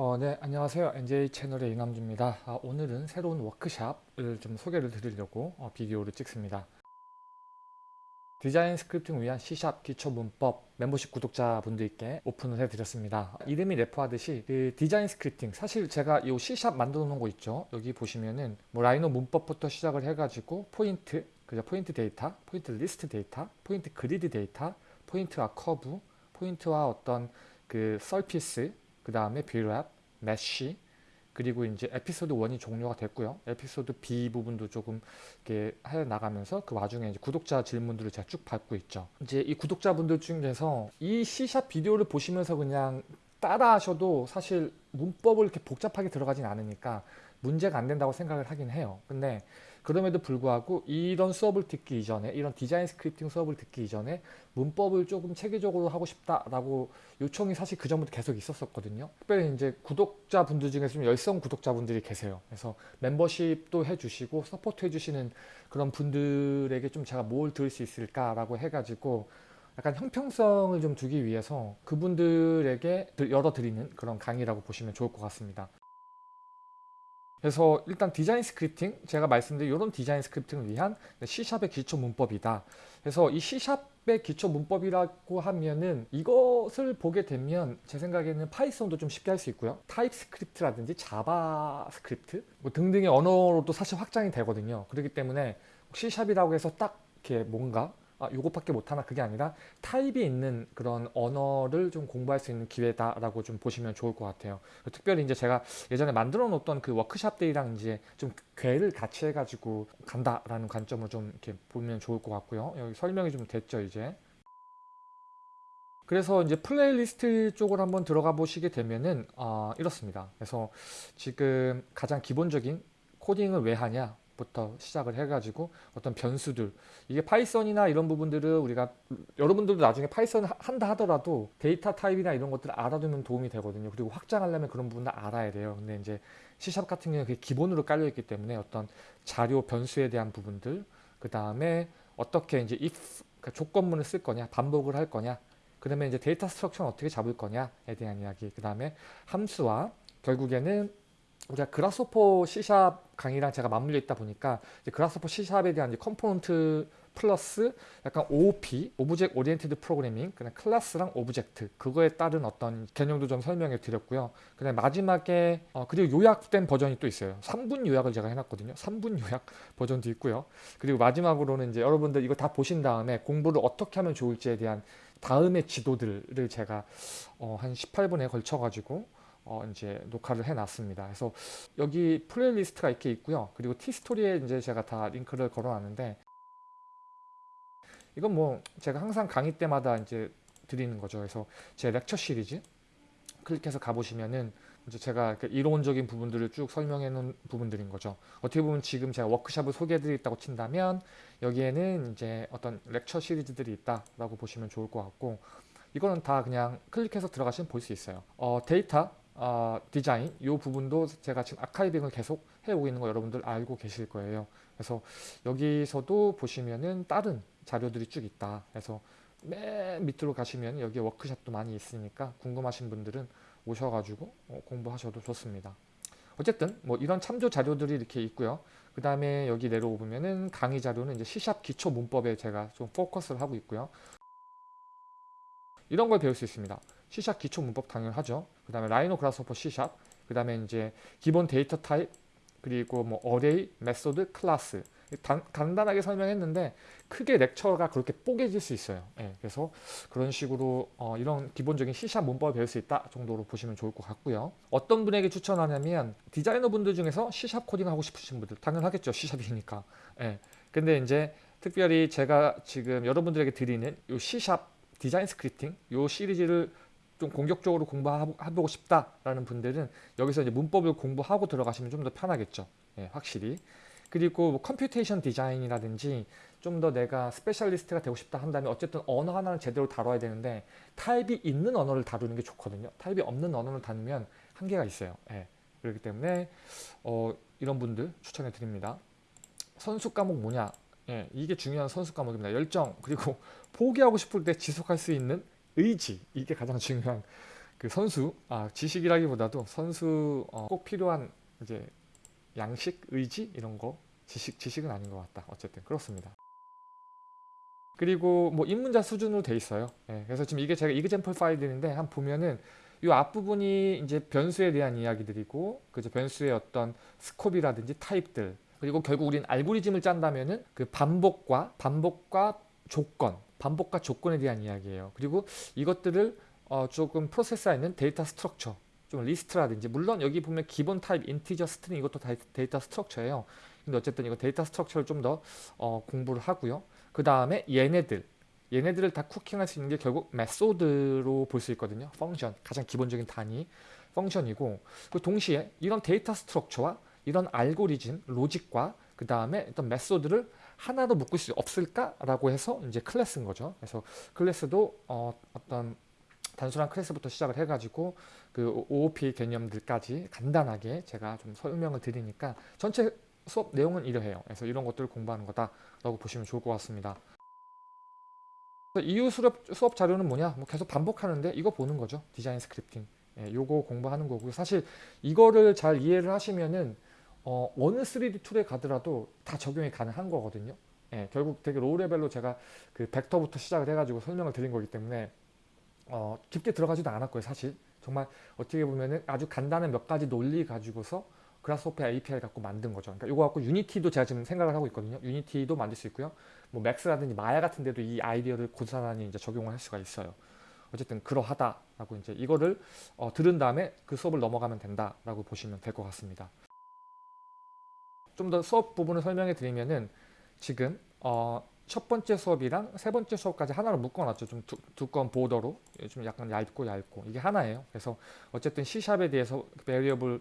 어, 네, 안녕하세요. NJ 채널의 이남주입니다. 아, 오늘은 새로운 워크샵을 좀 소개를 드리려고 어, 비디오를 찍습니다. design scripting 위한 C샵 기초 문법 멤버십 구독자분들께 오픈을 해드렸습니다. 이름이 refer하듯이 그 design scripting 사실 제가 이 C샵 만들어 놓은 거 있죠. 여기 보시면은 뭐 Rhino 문법부터 시작을 해가지고 포인트, 그죠? 포인트 데이터, 포인트 리스트 데이터, 포인트 grid 데이터, 포인트와 커브, 포인트와 어떤 그 surface, 그 다음에 Brep, mesh, 그리고 이제 에피소드 1이 종료가 됐고요. 에피소드 B 부분도 조금 이렇게 해 나가면서 그 와중에 이제 구독자 질문들을 제가 쭉 받고 있죠. 이제 이 구독자분들 중에서 이 C샵 비디오를 보시면서 그냥 따라 하셔도 사실 문법을 이렇게 복잡하게 들어가진 않으니까 문제가 안 된다고 생각을 하긴 해요. 근데 그럼에도 불구하고 이런 수업을 듣기 이전에 이런 design scripting 수업을 듣기 이전에 문법을 조금 체계적으로 하고 싶다라고 요청이 사실 그 전부터 계속 있었었거든요. 특별히 이제 구독자분들 중에 좀 열성 구독자분들이 계세요. 그래서 멤버십도 해주시고 서포트 해주시는 그런 분들에게 좀 제가 뭘 드릴 수 있을까라고 해가지고 약간 형평성을 좀 두기 위해서 그분들에게 열어드리는 그런 강의라고 보시면 좋을 것 같습니다. 그래서 일단 design scripting 제가 말씀드린 이런 design scripting을 위한 C샵의 기초 문법이다. 그래서 이 C샵의 기초 문법이라고 하면은 이것을 보게 되면 제 생각에는 Python도 좀 쉽게 할 수 있고요. TypeScript라든지 JavaScript 뭐 등등의 언어로도 사실 확장이 되거든요. 그렇기 때문에 C샵이라고 해서 딱 이렇게 뭔가 아, 요것밖에 못하나 그게 아니라 타입이 있는 그런 언어를 좀 공부할 수 있는 기회다라고 좀 보시면 좋을 것 같아요. 특별히 이제 제가 예전에 만들어 놓던 그 워크샵들이랑 이제 좀 궤를 같이 해가지고 간다라는 관점으로 좀 이렇게 보면 좋을 것 같고요. 여기 설명이 좀 됐죠, 이제. 그래서 이제 플레이리스트 쪽을 한번 들어가 보시게 되면은 어, 이렇습니다. 그래서 지금 가장 기본적인 코딩을 왜 하냐 부터 시작을 해가지고 어떤 변수들. 이게 Python이나 이런 부분들을 우리가 여러분들도 나중에 Python 한다 하더라도 데이터 타입이나 이런 것들을 알아두면 도움이 되거든요. 그리고 확장하려면 그런 부분을 알아야 돼요. 근데 이제 C샵 같은 경우는 그게 기본으로 깔려 있기 때문에 어떤 자료 변수에 대한 부분들 그 다음에 어떻게 이제 if 그러니까 조건문을 쓸 거냐 반복을 할 거냐 그러면 이제 data structure는 어떻게 잡을 거냐에 대한 이야기 그 다음에 함수와 결국에는 우리가 그라스호퍼 C샵 강의랑 제가 맞물려 있다 보니까 이제 그라스호퍼 C샵에 대한 component 플러스 약간 OOP, object oriented programming, 그냥 class랑 object 그거에 따른 어떤 개념도 좀 설명해 드렸고요. 그다음 마지막에 어, 그리고 요약된 버전이 또 있어요. 3분 요약을 제가 해놨거든요. 3분 요약 버전도 있고요. 그리고 마지막으로는 이제 여러분들 이거 다 보신 다음에 공부를 어떻게 하면 좋을지에 대한 다음의 지도들을 제가 어, 한 18분에 걸쳐 가지고 어 이제 녹화를 해놨습니다. 그래서 여기 playlist가 이렇게 있고요. 그리고 티스토리에 이제 제가 다 링크를 걸어놨는데 이건 뭐 제가 항상 강의 때마다 이제 드리는 거죠. 그래서 제 lecture 시리즈 클릭해서 가보시면은 이제 제가 이론적인 부분들을 쭉 설명해 놓은 부분들인 거죠. 어떻게 보면 지금 제가 워크샵을 소개해 드렸다고 친다면 여기에는 이제 어떤 lecture 시리즈들이 있다라고 보시면 좋을 것 같고 이거는 다 그냥 클릭해서 들어가시면 볼 수 있어요. 어, 데이터 어, 디자인 이 부분도 제가 지금 archiving을 계속 해오고 있는 거 여러분들 알고 계실 거예요. 그래서 여기서도 보시면은 다른 자료들이 쭉 있다. 그래서 맨 밑으로 가시면 여기 워크샵도 많이 있으니까 궁금하신 분들은 오셔가지고 어, 공부하셔도 좋습니다. 어쨌든 뭐 이런 참조 자료들이 이렇게 있고요. 그 다음에 여기 내려오면은 강의 자료는 이제 C샵 기초 문법에 제가 좀 포커스를 하고 있고요. 이런 걸 배울 수 있습니다. C샵 기초 문법 당연하죠. 그 다음에 라이노 그라스호퍼 C샵, 그 다음에 이제 기본 data type, 그리고 뭐 array, method, 클래스 단, 간단하게 설명했는데 크게 lecture가 그렇게 뽀개질 수 있어요. 예, 그래서 그런 식으로 어, 이런 기본적인 C샵 문법을 배울 수 있다 정도로 보시면 좋을 것 같고요. 어떤 분에게 추천하냐면 디자이너 분들 중에서 C샵 코딩 하고 싶으신 분들 당연하겠죠. C샵이니까. 예, 근데 이제 특별히 제가 지금 여러분들에게 드리는 이 C샵 디자인 스크립팅 이 시리즈를 좀 공격적으로 공부해보고 싶다라는 분들은 여기서 이제 문법을 공부하고 들어가시면 좀 더 편하겠죠. 예, 확실히. 그리고 뭐 computation design이라든지 좀 더 내가 스페셜리스트가 되고 싶다 한다면 어쨌든 언어 하나는 제대로 다뤄야 되는데 타입이 있는 언어를 다루는 게 좋거든요. 타입이 없는 언어를 다루면 한계가 있어요. 예, 그렇기 때문에 어, 이런 분들 추천해 드립니다. 선수 과목 뭐냐? 예, 이게 중요한 선수 과목입니다. 열정 그리고 포기하고 싶을 때 지속할 수 있는 의지 이게 가장 중요한 그 선수 아 지식이라기보다도 선수 어, 꼭 필요한 이제 양식 의지 이런 거 지식 지식은 아닌 것 같다. 어쨌든 그렇습니다. 그리고 뭐 입문자 수준으로 돼 있어요. 예, 그래서 지금 이게 제가 이그젠플 파일인데 한 보면은 이 앞부분이 이제 변수에 대한 이야기들이고 그죠 변수의 어떤 스콥이라든지 타입들 그리고 결국 우린 알고리즘을 짠다면은 그 반복과 반복과 조건 반복과 조건에 대한 이야기예요. 그리고 이것들을 어 조금 프로세스에 있는 data structure 좀 리스트라든지 물론 여기 보면 기본 타입 integer string 이것도 다 data structure예요. 근데 어쨌든 이거 data structure를 좀더 어 공부를 하고요. 그 다음에 얘네들. 얘네들을 다 cooking할 수 있는 게 결국 method로 볼 수 있거든요. function, 가장 기본적인 단위 function이고. 그 동시에 이런 data structure와 이런 알고리즘, 로직과 그 다음에 어떤 method를 하나로 묶을 수 없을까라고 해서 이제 클래스인 거죠. 그래서 클래스도 어, 어떤 단순한 클래스부터 시작을 해가지고 그 OOP 개념들까지 간단하게 제가 좀 설명을 드리니까 전체 수업 내용은 이러해요. 그래서 이런 것들을 공부하는 거다라고 보시면 좋을 것 같습니다. 이후 수업, 수업 자료는 뭐냐? 뭐 계속 반복하는데 이거 보는 거죠. design scripting. 예, 요거 공부하는 거고요. 사실 이거를 잘 이해를 하시면은 어, 어느 3D 툴에 가더라도 다 적용이 가능한 거거든요. 예, 결국 되게 low level로 제가 그 벡터부터 시작을 해가지고 설명을 드린 거기 때문에 어, 깊게 들어가지도 않았고요. 사실 정말 어떻게 보면은 아주 간단한 몇 가지 논리 가지고서 Grasshopper API 갖고 만든 거죠. 그러니까 이거 갖고 Unity도 제가 지금 생각을 하고 있거든요. Unity도 만들 수 있고요. 뭐 Max라든지 Maya 같은 데도 이 아이디어를 고스란히 이제 적용을 할 수가 있어요. 어쨌든 그러하다라고 이제 이거를 어, 들은 다음에 그 수업을 넘어가면 된다라고 보시면 될 것 같습니다. 좀 더 수업 부분을 설명해 드리면은 지금 어, 첫 번째 수업이랑 세 번째 수업까지 하나로 묶어놨죠. 좀 두, 두꺼운 border로 좀 약간 얇고 얇고 이게 하나예요. 그래서 어쨌든 C샵에 대해서 variable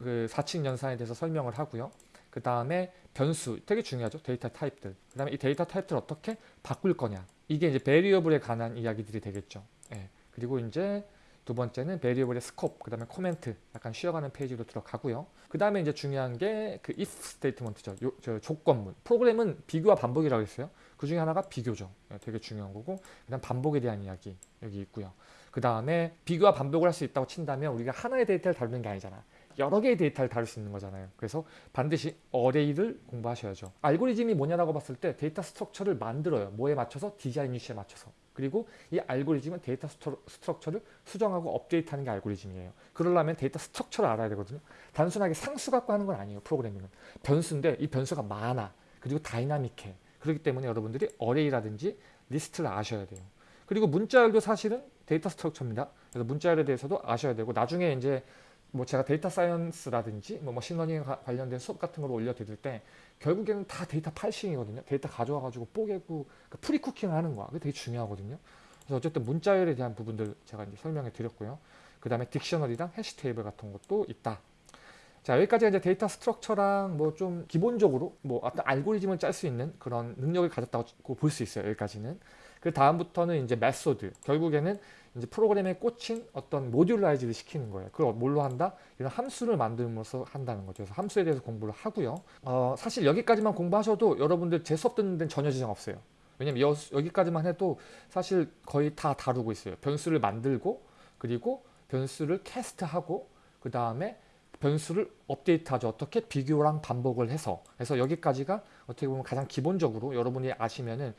그 사칙 연산에 대해서 설명을 하고요. 그 다음에 변수 되게 중요하죠. data type들. 그 다음에 이 data type들을 어떻게 바꿀 거냐. 이게 이제 variable에 관한 이야기들이 되겠죠. 예. 그리고 이제 두 번째는 variable의 scope, 그 다음에 코멘트, 약간 쉬어가는 페이지로 들어가고요. 그 다음에 이제 중요한 게 그 if statement죠. 요, 저 조건문. 프로그램은 비교와 반복이라고 했어요. 그 중에 하나가 비교죠. 예, 되게 중요한 거고. 그 다음 반복에 대한 이야기 여기 있고요. 그 다음에 비교와 반복을 할 수 있다고 친다면 우리가 하나의 데이터를 다루는 게 아니잖아. 여러 개의 데이터를 다룰 수 있는 거잖아요. 그래서 반드시 array를 공부하셔야죠. 알고리즘이 뭐냐라고 봤을 때 data structure를 만들어요. 뭐에 맞춰서 design issue에 맞춰서. 그리고 이 알고리즘은 data structure를 수정하고 업데이트하는 게 알고리즘이에요. 그러려면 data structure를 알아야 되거든요. 단순하게 상수 갖고 하는 건 아니에요. 프로그래밍은. 변수인데 이 변수가 많아. 그리고 dynamic해. 그렇기 때문에 여러분들이 array라든지 리스트를 아셔야 돼요. 그리고 문자열도 사실은 data structure입니다. 그래서 문자열에 대해서도 아셔야 되고 나중에 이제 뭐 제가 data science라든지 뭐 machine learning 관련된 수업 같은 걸 올려드릴 때 결국에는 다 data parsing이거든요. 데이터 가져와가지고 뽀개고 그러니까 pre-cooking을 하는 거야. 그게 되게 중요하거든요. 그래서 어쨌든 문자열에 대한 부분들 제가 이제 설명해 드렸고요. 그 다음에 dictionary랑 hash table 같은 것도 있다. 자 여기까지 이제 data structure랑 뭐 좀 기본적으로 뭐 어떤 알고리즘을 짤 수 있는 그런 능력을 가졌다고 볼 수 있어요. 여기까지는. 그 다음부터는 이제 method. 결국에는 이제 프로그램의 꽃인 어떤 modularize를 시키는 거예요. 그걸 뭘로 한다? 이런 함수를 만들면서 한다는 거죠. 그래서 함수에 대해서 공부를 하고요. 어, 사실 여기까지만 공부하셔도 여러분들 제 수업 듣는 데는 전혀 지장 없어요. 왜냐면 여, 여기까지만 해도 사실 거의 다 다루고 있어요. 변수를 만들고 그리고 변수를 cast하고 그 다음에 변수를 업데이트하죠. 어떻게 비교랑 반복을 해서 그래서 여기까지가 어떻게 보면 가장 기본적으로 여러분이 아시면은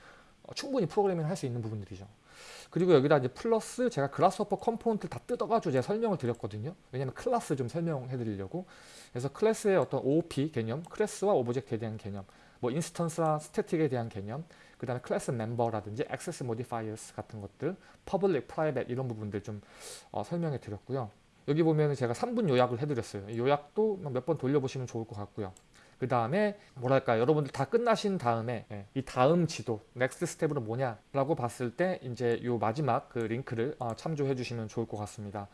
충분히 프로그래밍을 할 수 있는 부분들이죠. 그리고 여기다 이제 플러스 제가 Grasshopper component를 다 뜯어가지고 제가 설명을 드렸거든요. 왜냐면 클래스 좀 설명해 드리려고. 그래서 클래스의 어떤 OOP 개념, 클래스와 object에 대한 개념, 뭐 instance와 static에 대한 개념, 그 다음에 클래스 멤버라든지 access modifiers 같은 것들, public, private 이런 부분들 좀 어, 설명해 드렸고요. 여기 보면 제가 3분 요약을 해드렸어요. 요약도 몇 번 돌려보시면 좋을 것 같고요. 그 다음에 뭐랄까 여러분들 다 끝나신 다음에 예, 이 다음 지도 next step으로 뭐냐라고 봤을 때 이제 요 마지막 그 링크를 어, 참조해 주시면 좋을 것 같습니다.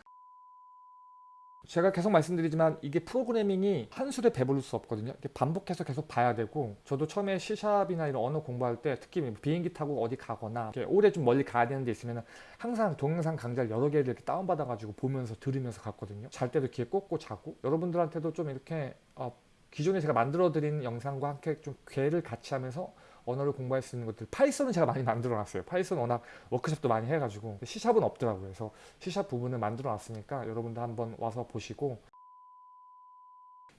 제가 계속 말씀드리지만 이게 프로그래밍이 한 술에 배부를 수 없거든요. 반복해서 계속 봐야 되고 저도 처음에 C샵이나 이런 언어 공부할 때 특히 뭐 비행기 타고 어디 가거나 오래 좀 멀리 가야 되는 데 있으면 항상 동영상 강좌를 여러 개를 이렇게 다운받아 가지고 보면서 들으면서 갔거든요. 잘 때도 귀에 꽂고 자고 여러분들한테도 좀 이렇게 어, 기존에 제가 만들어 드린 영상과 함께 좀 궤를 같이 하면서 언어를 공부할 수 있는 것들 Python은 제가 많이 만들어 놨어요. Python 워낙 워크숍도 많이 해가지고. C샵은 없더라고요. 그래서 C sharp 부분을 만들어 놨으니까 여러분들 한번 와서 보시고.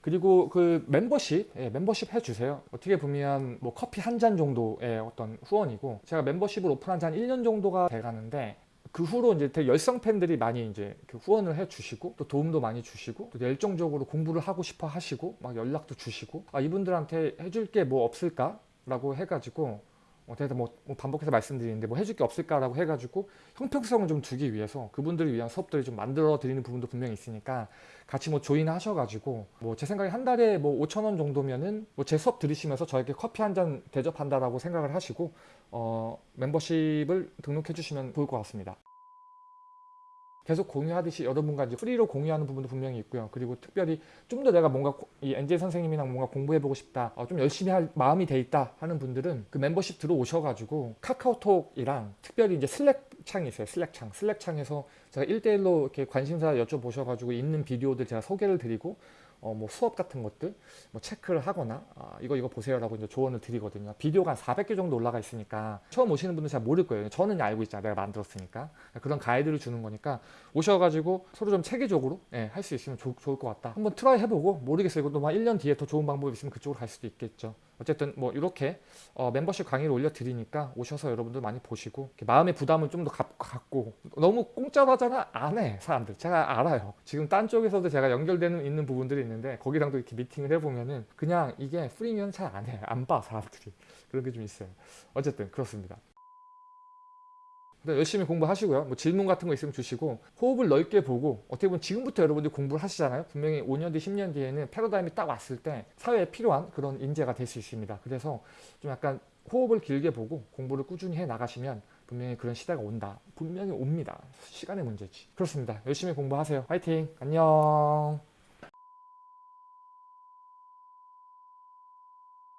그리고 그 멤버십, 예, 멤버십 해주세요. 어떻게 보면 뭐 커피 한 잔 정도의 어떤 후원이고 제가 멤버십을 오픈한 지 한 1년 정도가 돼가는데 그 후로 이제 되게 열성 팬들이 많이 이제 그 후원을 해 주시고 또 도움도 많이 주시고 또 열정적으로 공부를 하고 싶어 하시고 막 연락도 주시고 아 이분들한테 해줄 게 뭐 없을까 라고 해가지고 어, 제가 뭐, 뭐 반복해서 말씀드리는데 뭐 해줄 게 없을까라고 해가지고 형평성을 좀 두기 위해서 그분들을 위한 수업들을 좀 만들어 드리는 부분도 분명히 있으니까 같이 뭐 조인 하셔가지고 뭐 제 생각에 한 달에 뭐 5천 원 정도면은 뭐 제 수업 들으시면서 저에게 커피 한 잔 대접한다라고 생각을 하시고 어 멤버십을 등록해 주시면 좋을 것 같습니다. 계속 공유하듯이 여러분과 이제 free로 공유하는 부분도 분명히 있고요. 그리고 특별히 좀 더 내가 뭔가 고- 이 엔젤 선생님이랑 뭔가 공부해보고 싶다, 어, 좀 열심히 할 마음이 돼 있다 하는 분들은 그 멤버십 들어오셔가지고 카카오톡이랑 특별히 이제 Slack 창이 있어요. Slack 창. Slack 창에서 제가 1대1로 이렇게 관심사 여쭤보셔가지고 있는 비디오들 제가 소개를 드리고 어, 뭐 수업 같은 것들 뭐 체크를 하거나 아, 이거 이거 보세요라고 이제 조언을 드리거든요. 비디오가 한 400개 정도 올라가 있으니까 처음 오시는 분들 잘 모를 거예요. 저는 알고 있잖아요. 내가 만들었으니까 그런 가이드를 주는 거니까 오셔가지고 서로 좀 체계적으로 예, 할 수 있으면 좋, 좋을 것 같다. 한번 try 해보고 모르겠어요. 이것도 막 1년 뒤에 더 좋은 방법이 있으면 그쪽으로 갈 수도 있겠죠. 어쨌든 뭐 이렇게 어, 멤버십 강의를 올려드리니까 오셔서 여러분들 많이 보시고 마음의 부담을 좀 더 갖고 너무 공짜로 하잖아 안 해 사람들. 제가 알아요. 지금 딴 쪽에서도 제가 연결되는 있는 부분들이 있는데 거기랑도 이렇게 미팅을 해보면은 그냥 이게 free면 잘 안 해. 안 봐 사람들이. 그런 게 좀 있어요. 어쨌든 그렇습니다. 네, 열심히 공부하시고요. 뭐 질문 같은 거 있으면 주시고 호흡을 넓게 보고 어떻게 보면 지금부터 여러분들이 공부를 하시잖아요. 분명히 5년 뒤, 10년 뒤에는 패러다임이 딱 왔을 때 사회에 필요한 그런 인재가 될 수 있습니다. 그래서 좀 약간 호흡을 길게 보고 공부를 꾸준히 해 나가시면 분명히 그런 시대가 온다. 분명히 옵니다. 시간의 문제지. 그렇습니다. 열심히 공부하세요. 화이팅! 안녕!